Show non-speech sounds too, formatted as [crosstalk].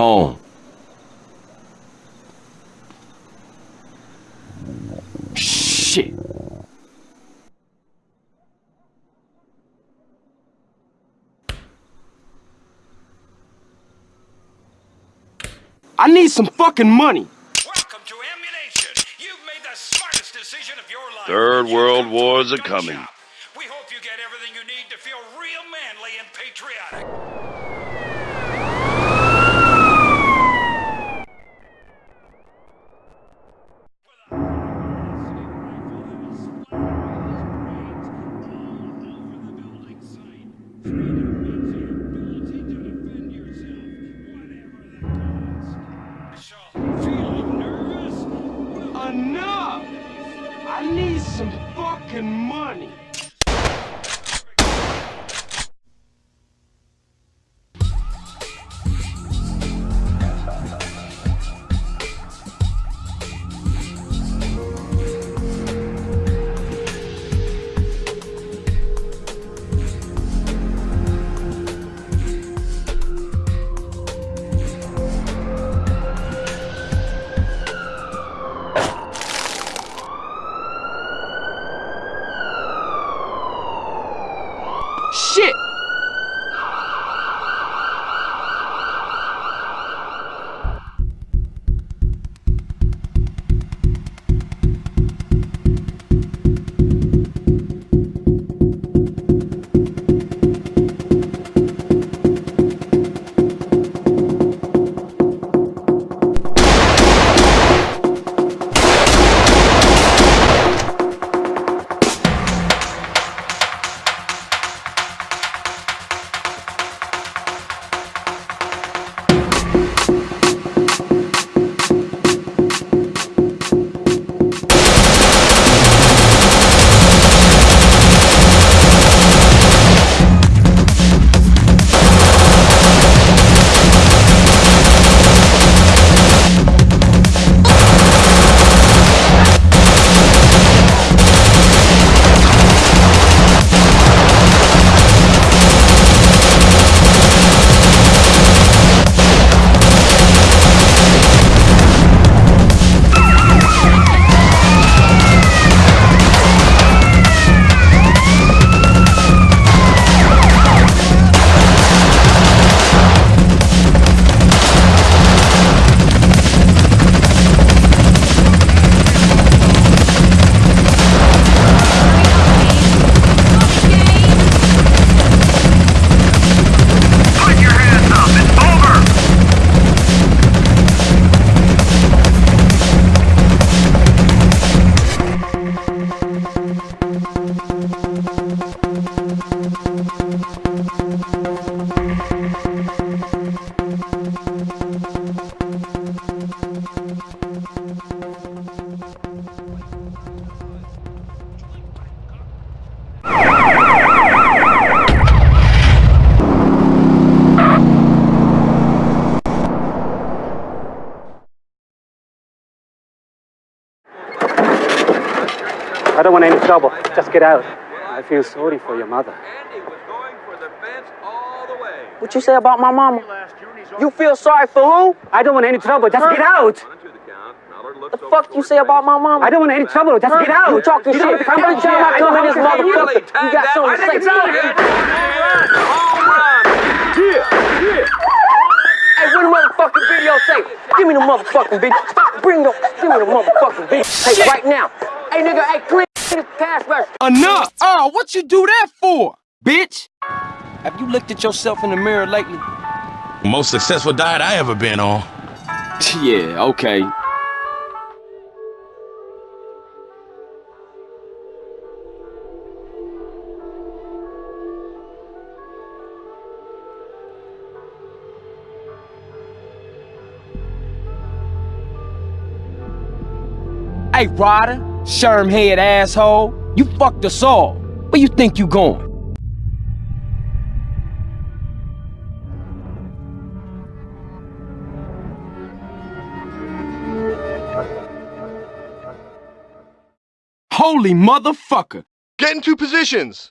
home. Shit. I need some fucking money. Welcome to Ammu-Nation. You've made the smartest decision of your life. Third World come to Wars a are gun coming. Enough! I need some fucking money. Shit! Trouble. Just get out. I feel sorry for your mother. Andy was going for the fence all the way. What you say about my mama? You feel sorry for who? I don't want any trouble. Just get out. The count. Mallard The looks over fuck you say about my mama? I don't want any trouble. Just get out. You talking shit. Every time I come in this motherfucker, you got something to say. Home run! Hey, where the motherfucking videotape? Give me the motherfucking video. Stop, bring the, give me the motherfucking videotape right now. Hey, nigga, hey, clean this cash register. Enough! Oh, what you do that for, bitch? Have you looked at yourself in the mirror lately? Most successful diet I ever been on. [laughs] Yeah, okay. Hey, Ryder, sherm head asshole, you fucked us all. Where you think you going? Holy motherfucker! Get into positions!